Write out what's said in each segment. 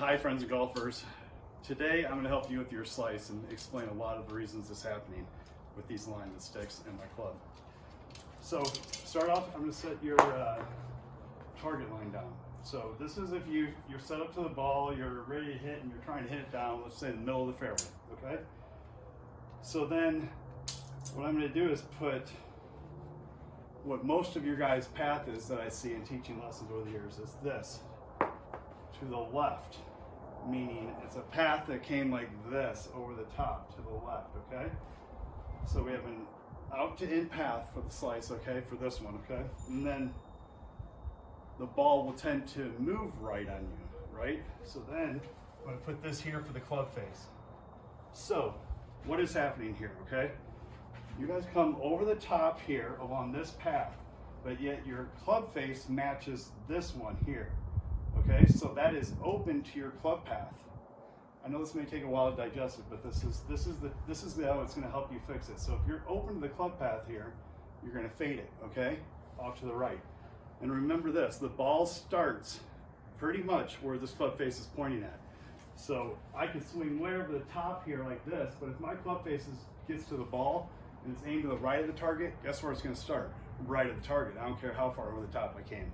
Hi friends and golfers. Today I'm going to help you with your slice and explain a lot of the reasons this is happening with these alignment sticks and my club. So start off, I'm going to set your uh, target line down. So this is if you, you're set up to the ball, you're ready to hit and you're trying to hit it down, let's say in the middle of the fairway, okay? So then what I'm going to do is put what most of your guys' path is that I see in teaching lessons over the years is this to the left, meaning it's a path that came like this over the top to the left, okay? So we have an out to in path for the slice, okay, for this one, okay? And then the ball will tend to move right on you, right? So then I'm gonna put this here for the club face. So what is happening here, okay? You guys come over the top here along this path, but yet your club face matches this one here. Okay, so that is open to your club path. I know this may take a while to digest it, but this is this is the this is the how it's going to help you fix it. So if you're open to the club path here, you're going to fade it, okay, off to the right. And remember this: the ball starts pretty much where this club face is pointing at. So I can swing way over the top here like this, but if my club face is, gets to the ball and it's aimed to the right of the target, guess where it's going to start? Right at the target. I don't care how far over the top I came.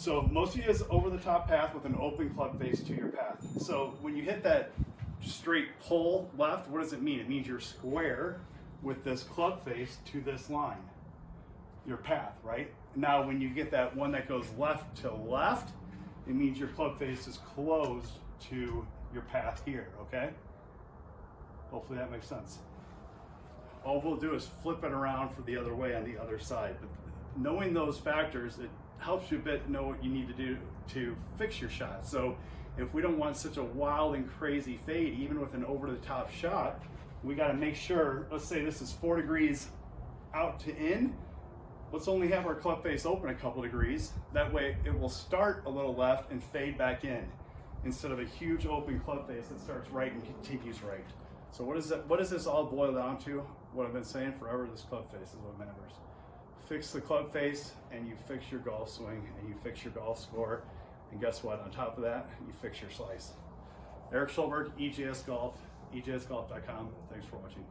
So most of you is over the top path with an open club face to your path. So when you hit that straight pull left, what does it mean? It means you're square with this club face to this line, your path, right? Now when you get that one that goes left to left, it means your club face is closed to your path here, okay? Hopefully that makes sense. All we'll do is flip it around for the other way on the other side. But knowing those factors, it helps you a bit know what you need to do to fix your shot. So if we don't want such a wild and crazy fade, even with an over the top shot, we got to make sure, let's say this is four degrees out to in, let's only have our club face open a couple degrees. That way it will start a little left and fade back in instead of a huge open club face that starts right and continues right. So what is that? What does this all boil down to? What I've been saying forever, this club face is what matters fix the club face and you fix your golf swing and you fix your golf score. And guess what? On top of that, you fix your slice. Eric Schulberg, EJS Golf, ejsgolf.com. Thanks for watching.